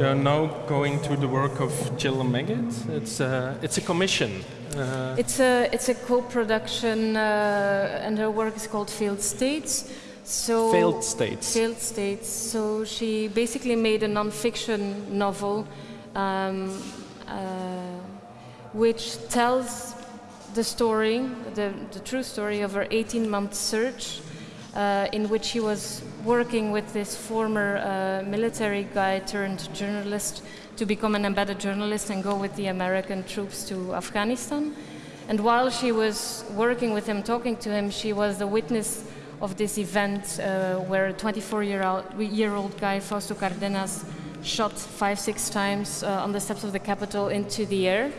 We are now going to the work of Jill Magid. It's a, it's a commission. Uh, it's a it's a co-production, uh, and her work is called Failed States. So failed states. Failed states. So she basically made a non-fiction novel, um, uh, which tells the story, the, the true story of her 18-month search uh, in which he was working with this former uh, military guy turned journalist to become an embedded journalist and go with the American troops to Afghanistan. And while she was working with him, talking to him, she was the witness of this event uh, where a 24-year-old guy, Fausto Cardenas, shot five, six times uh, on the steps of the Capitol into the air.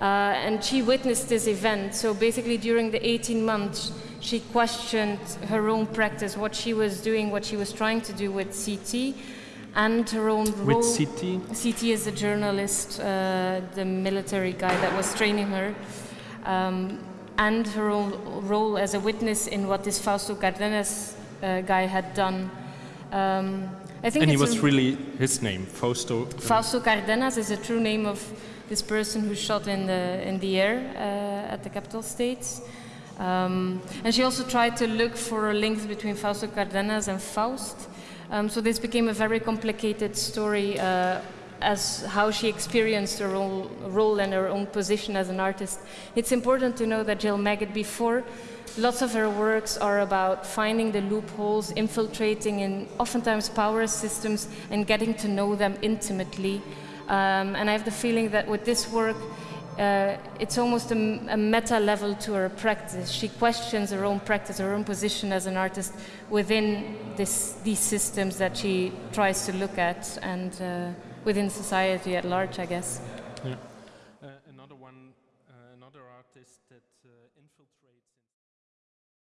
Uh, and she witnessed this event. So basically, during the 18 months, she questioned her own practice, what she was doing, what she was trying to do with CT, and her own role. With CT? CT is a journalist, uh, the military guy that was training her, um, and her own role as a witness in what this Fausto Cardenas uh, guy had done. Um, I think and he was really his name, Fausto. Fausto Cardenas is a true name of this person who shot in the, in the air uh, at the capital states. Um, and she also tried to look for a links between Fausto Cardenas and Faust. Um, so this became a very complicated story uh, as how she experienced her own role and her own position as an artist. It's important to know that Jill Magid before, lots of her works are about finding the loopholes, infiltrating in oftentimes power systems and getting to know them intimately. Um, and I have the feeling that with this work, uh, it's almost a, a, meta level to her practice. She questions her own practice, her own position as an artist within this, these systems that she tries to look at and uh, within society at large, I guess. Yeah. Uh, another one, uh, another artist that uh, infiltrates.